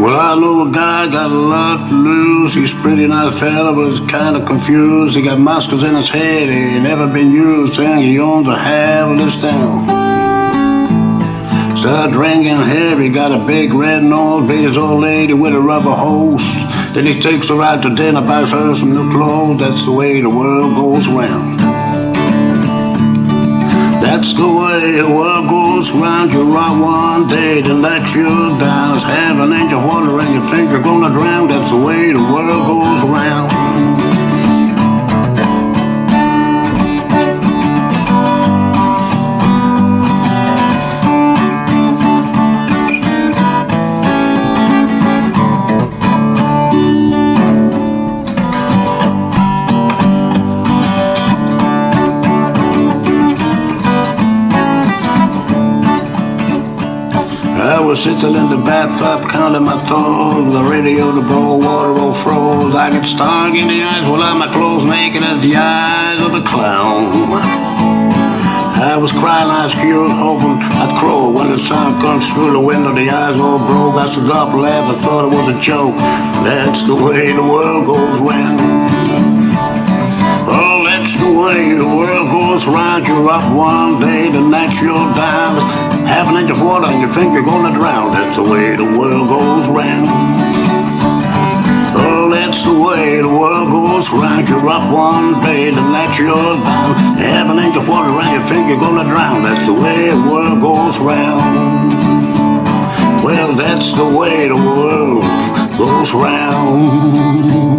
I know a guy got a lot to lose. He's pretty nice fella, but he's kind of confused. He got muscles in his head, he ain't never been used. Saying he owns a half of this town. Start drinking heavy, got a big red nose, beat his old lady with a rubber hose. Then he takes her out to dinner, buys her some new clothes. That's the way the world goes round. That's the way the world goes round. You rock one day, then let you down. It's half an inch of water and you think you're gonna drown. That's the way the world goes round. Was sitting in the bathtub counting my toes. The radio, the bowl, water all froze. I get stung in the eyes while my clothes naked as the eyes of a clown. I was crying ice cubes, hoping I'd crow when the sun comes through the window. The eyes all broke. I stood up, laughed, I thought it was a joke. That's the way the world goes round. Oh, that's the way the world goes round. You're up one day, the next you're down. Half an inch of water and you think you're gonna drown. That's the way the world goes round. Oh, that's the way the world goes round. You're up one day, the next you're down. Half an inch of water and you think you're gonna drown. That's the way the world goes round. Well, that's the way the world goes round.